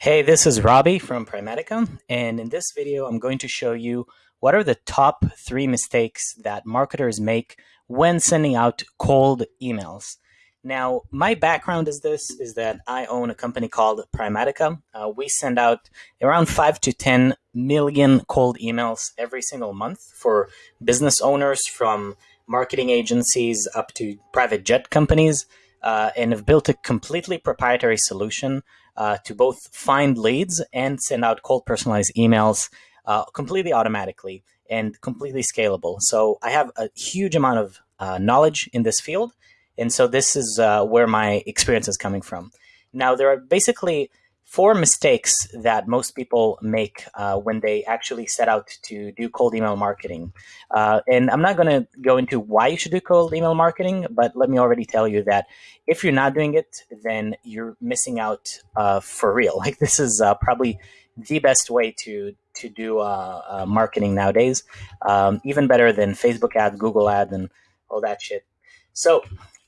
Hey, this is Robbie from Primatica, and in this video I'm going to show you what are the top three mistakes that marketers make when sending out cold emails. Now, my background is this, is that I own a company called Primatica. Uh, we send out around 5 to 10 million cold emails every single month for business owners from marketing agencies up to private jet companies uh, and have built a completely proprietary solution uh, to both find leads and send out cold personalized emails uh, completely automatically and completely scalable. So I have a huge amount of uh, knowledge in this field. And so this is uh, where my experience is coming from. Now, there are basically four mistakes that most people make uh, when they actually set out to do cold email marketing. Uh, and I'm not going to go into why you should do cold email marketing, but let me already tell you that if you're not doing it, then you're missing out uh, for real. Like this is uh, probably the best way to to do marketing nowadays, um, even better than Facebook ads, Google ads, and all that shit. So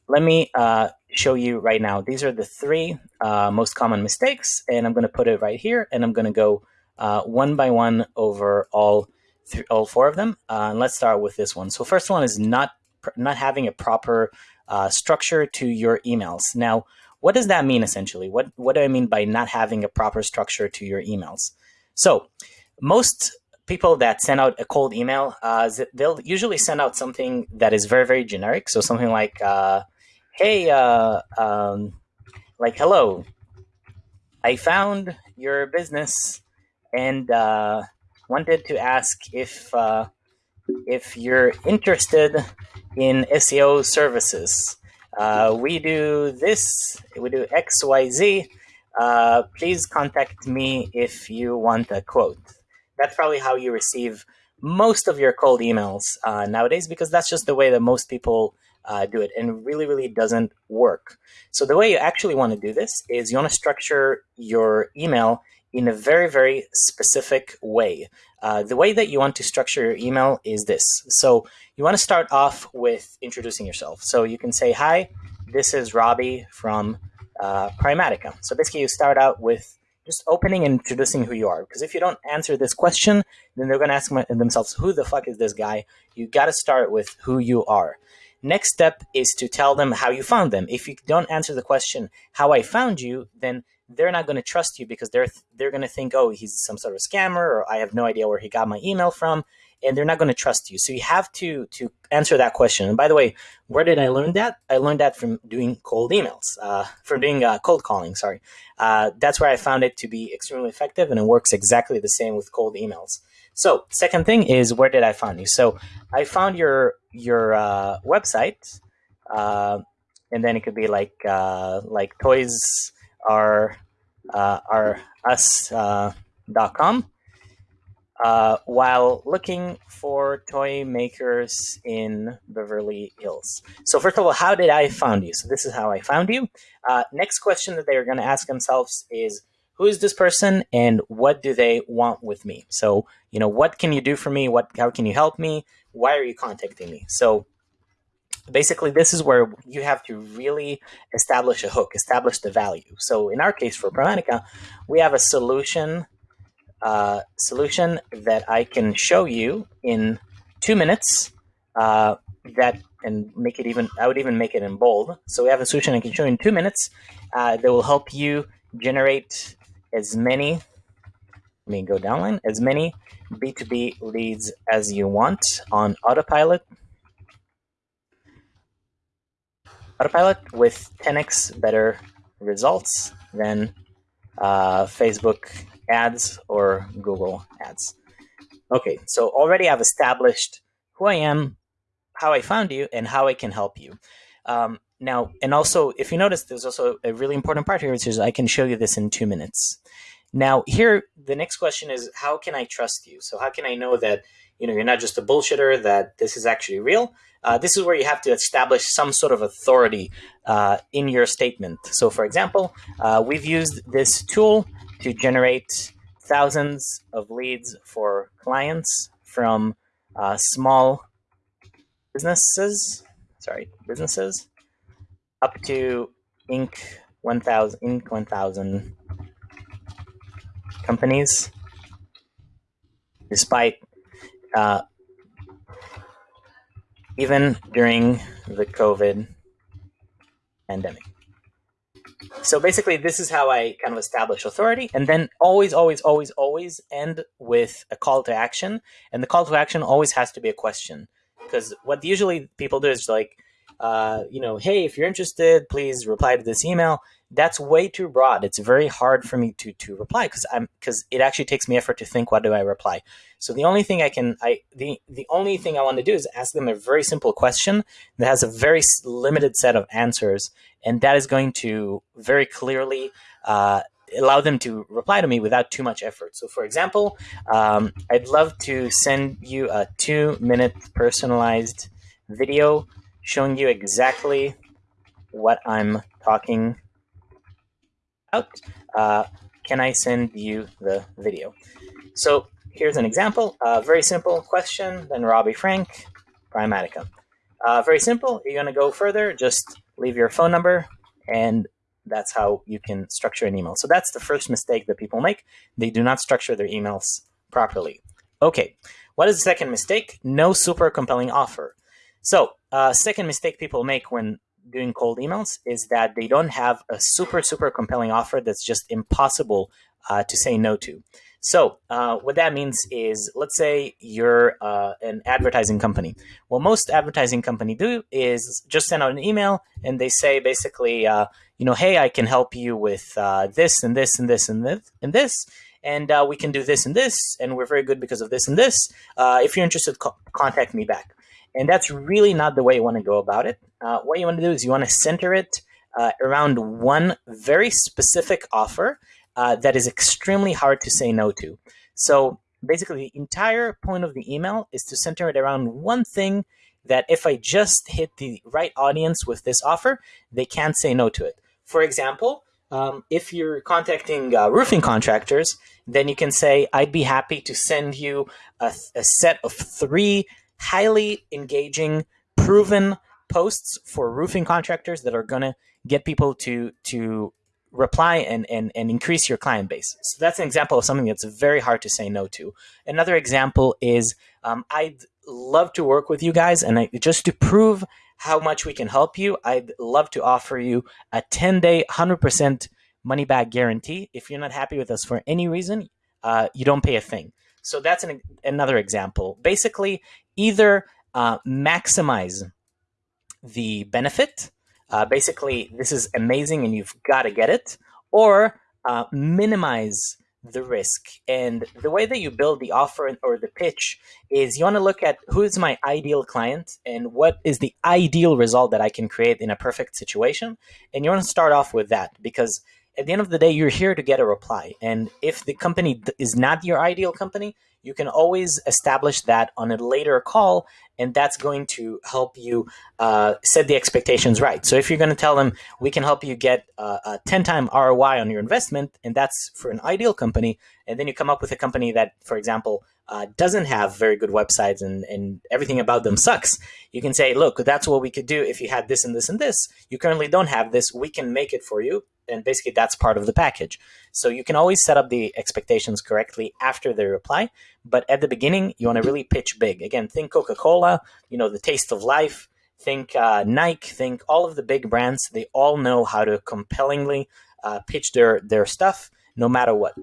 let me uh, show you right now. These are the three uh, most common mistakes, and I'm going to put it right here, and I'm going to go uh, one by one over all all four of them. Uh, and let's start with this one. So first one is not not having a proper uh, structure to your emails. Now, what does that mean essentially? What what do I mean by not having a proper structure to your emails? So most people that send out a cold email, uh, they'll usually send out something that is very, very generic. So something like, uh, hey, uh, um, like, hello, I found your business and uh, wanted to ask if uh, if you're interested in SEO services. Uh, we do this, we do X, Y, Z. Uh, please contact me if you want a quote. That's probably how you receive most of your cold emails uh, nowadays because that's just the way that most people uh, do it and really, really doesn't work. So the way you actually want to do this is you want to structure your email in a very, very specific way. Uh, the way that you want to structure your email is this. So you want to start off with introducing yourself. So you can say, hi, this is Robbie from uh, Primatica. So basically you start out with just opening and introducing who you are. Because if you don't answer this question, then they're going to ask themselves, who the fuck is this guy? You got to start with who you are. Next step is to tell them how you found them. If you don't answer the question, how I found you, then they're not going to trust you because they're they're going to think, oh, he's some sort of scammer, or I have no idea where he got my email from, and they're not going to trust you. So you have to to answer that question. And by the way, where did I learn that? I learned that from doing cold emails, uh, from doing uh, cold calling. Sorry, uh, that's where I found it to be extremely effective, and it works exactly the same with cold emails. So second thing is where did I find you? So I found your your uh, website, uh, and then it could be like uh, like toys are are us dot com uh, while looking for toy makers in Beverly Hills. So first of all, how did I find you? So this is how I found you. Uh, next question that they are going to ask themselves is, who is this person and what do they want with me? So, you know, what can you do for me? What, how can you help me? Why are you contacting me? So basically this is where you have to really establish a hook, establish the value. So in our case for Primatica, we have a solution uh, solution that I can show you in two minutes uh, that and make it even, I would even make it in bold. So we have a solution I can show you in two minutes uh, that will help you generate as many, let me go downline, as many B2B leads as you want on autopilot. Autopilot with 10x better results than uh, Facebook ads or Google ads. Okay, so already I've established who I am, how I found you, and how I can help you. Um, now, and also, if you notice, there's also a really important part here, which is I can show you this in two minutes. Now, here, the next question is, how can I trust you? So how can I know that you know you're not just a bullshitter, that this is actually real? Uh, this is where you have to establish some sort of authority uh, in your statement. So, for example, uh, we've used this tool to generate thousands of leads for clients from uh, small businesses, sorry, businesses, up to Inc. 1000, Inc. 1000 companies, despite uh, even during the COVID pandemic. So basically, this is how I kind of establish authority, and then always, always, always, always end with a call to action, and the call to action always has to be a question, because what usually people do is like, uh, you know, hey, if you're interested, please reply to this email. That's way too broad. It's very hard for me to to reply because I'm because it actually takes me effort to think what do I reply. So the only thing I can I the the only thing I want to do is ask them a very simple question that has a very limited set of answers, and that is going to very clearly. Uh, allow them to reply to me without too much effort. So, for example, um, I'd love to send you a two minute personalized video showing you exactly what I'm talking about. Uh, can I send you the video? So here's an example. Uh, very simple question. Then Robbie Frank, Primatica. Uh, very simple. You're going to go further. Just leave your phone number, and that's how you can structure an email. So that's the first mistake that people make. They do not structure their emails properly. Okay. What is the second mistake? No super compelling offer. So, uh, second mistake people make when doing cold emails is that they don't have a super, super compelling offer that's just impossible uh, to say no to. So, uh, what that means is, let's say you're uh, an advertising company. What most advertising company do is just send out an email and they say basically, uh, you know, hey, I can help you with uh, this and this and this and this and this, and uh, we can do this and this, and we're very good because of this and this. If you're interested, co contact me back. And that's really not the way you want to go about it. Uh, what you want to do is you want to center it uh, around one very specific offer uh, that is extremely hard to say no to. So basically, the entire point of the email is to center it around one thing that if I just hit the right audience with this offer, they can't say no to it. For example, um, if you're contacting uh, roofing contractors, then you can say, I'd be happy to send you a, a set of three highly engaging, proven posts for roofing contractors that are going to get people to to reply and, and, and increase your client base. So that's an example of something that's very hard to say no to. Another example is um, I'd love to work with you guys, and I, just to prove how much we can help you, I'd love to offer you a 10 day, 100% money back guarantee. If you're not happy with us for any reason, uh, you don't pay a thing. So that's an, another example. Basically, either uh, maximize the benefit, uh, basically, this is amazing and you've got to get it, or uh, minimize the risk. And the way that you build the offer or the pitch is you want to look at who is my ideal client and what is the ideal result that I can create in a perfect situation. And you want to start off with that because at the end of the day, you're here to get a reply. And if the company is not your ideal company, you can always establish that on a later call, and that's going to help you uh, set the expectations right. So if you're going to tell them, we can help you get uh, a 10 time ROI on your investment, and that's for an ideal company, and then you come up with a company that, for example, uh, doesn't have very good websites and, and everything about them sucks, you can say, look, that's what we could do if you had this and this and this. You currently don't have this. We can make it for you. And basically, that's part of the package. So you can always set up the expectations correctly after the reply. But at the beginning, you want to really pitch big. Again, think Coca Cola, you know, the taste of life. Think uh, Nike, think all of the big brands. They all know how to compellingly uh, pitch their, their stuff no matter what.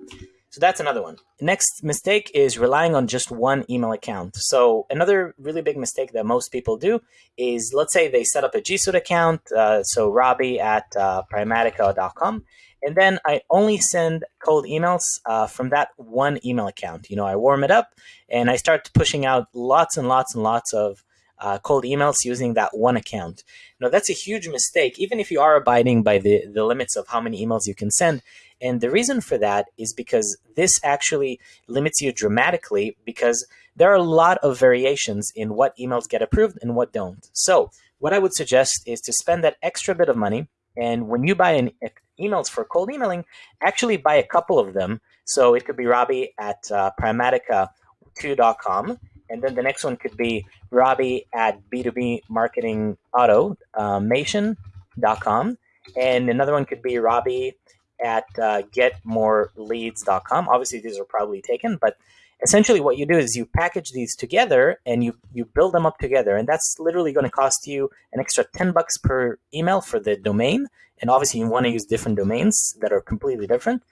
So that's another one. Next mistake is relying on just one email account. So another really big mistake that most people do is, let's say they set up a G Suite account, uh, so Robbie at uh, Primatica.com, and then I only send cold emails uh, from that one email account. You know, I warm it up and I start pushing out lots and lots and lots of uh, cold emails using that one account. Now, that's a huge mistake, even if you are abiding by the, the limits of how many emails you can send. And the reason for that is because this actually limits you dramatically because there are a lot of variations in what emails get approved and what don't. So what I would suggest is to spend that extra bit of money. And when you buy an emails for cold emailing, actually buy a couple of them. So it could be Robbie at uh, Primatica2.com. And then the next one could be Robbie at B2B Marketing Automation.com. Uh, and another one could be Robbie at uh, getmoreleads.com. Obviously, these are probably taken, but essentially what you do is you package these together and you, you build them up together. And that's literally going to cost you an extra 10 bucks per email for the domain. And obviously, you want to use different domains that are completely different.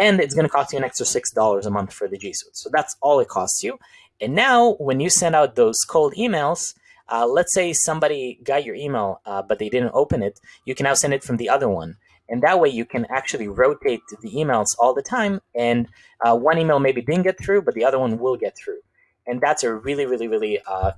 And it's going to cost you an extra $6 a month for the G Suite. So that's all it costs you. And now, when you send out those cold emails, uh, let's say somebody got your email, uh, but they didn't open it, you can now send it from the other one. And that way you can actually rotate the emails all the time. And uh, one email maybe didn't get through, but the other one will get through. And that's a really, really, really uh,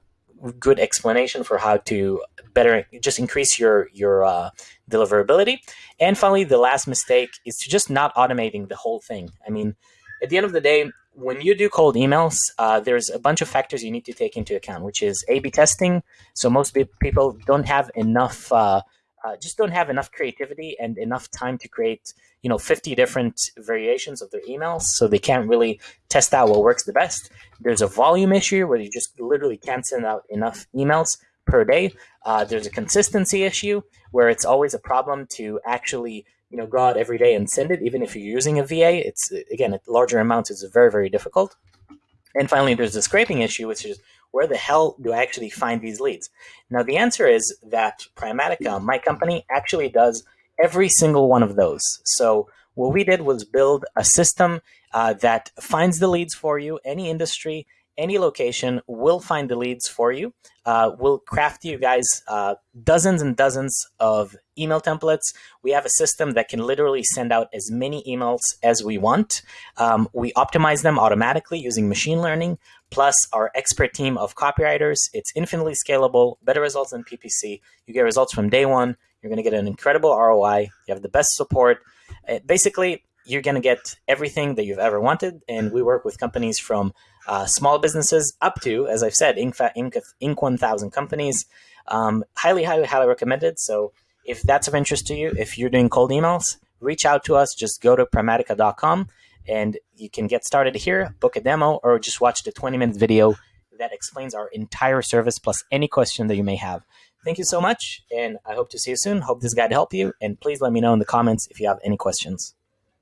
good explanation for how to better just increase your your uh, deliverability. And finally, the last mistake is to just not automating the whole thing. I mean, at the end of the day, when you do cold emails, uh, there's a bunch of factors you need to take into account, which is A/B testing. So most people don't have enough, uh, uh, just don't have enough creativity and enough time to create, you know, 50 different variations of their emails. So they can't really test out what works the best. There's a volume issue where you just literally can't send out enough emails per day. Uh, there's a consistency issue where it's always a problem to actually you know go out every day and send it even if you're using a va it's again at larger amounts it's very very difficult and finally there's the scraping issue which is where the hell do i actually find these leads? Now the answer is that primatica my company actually does every single one of those. So what we did was build a system uh, that finds the leads for you any industry any location will find the leads for you. Uh, we'll craft you guys uh, dozens and dozens of email templates. We have a system that can literally send out as many emails as we want. Um, we optimize them automatically using machine learning, plus our expert team of copywriters. It's infinitely scalable, better results than PPC. You get results from day one. You're going to get an incredible ROI. You have the best support. Uh, basically, you're going to get everything that you've ever wanted. And we work with companies from uh, small businesses up to, as I've said, Inc. Inc. Inc. 1000 companies. Um, highly, highly, highly recommended. So if that's of interest to you, if you're doing cold emails, reach out to us. Just go to primatica.com and you can get started here, book a demo, or just watch the 20 minute video that explains our entire service plus any question that you may have. Thank you so much, and I hope to see you soon. Hope this guide helped you, and please let me know in the comments if you have any questions.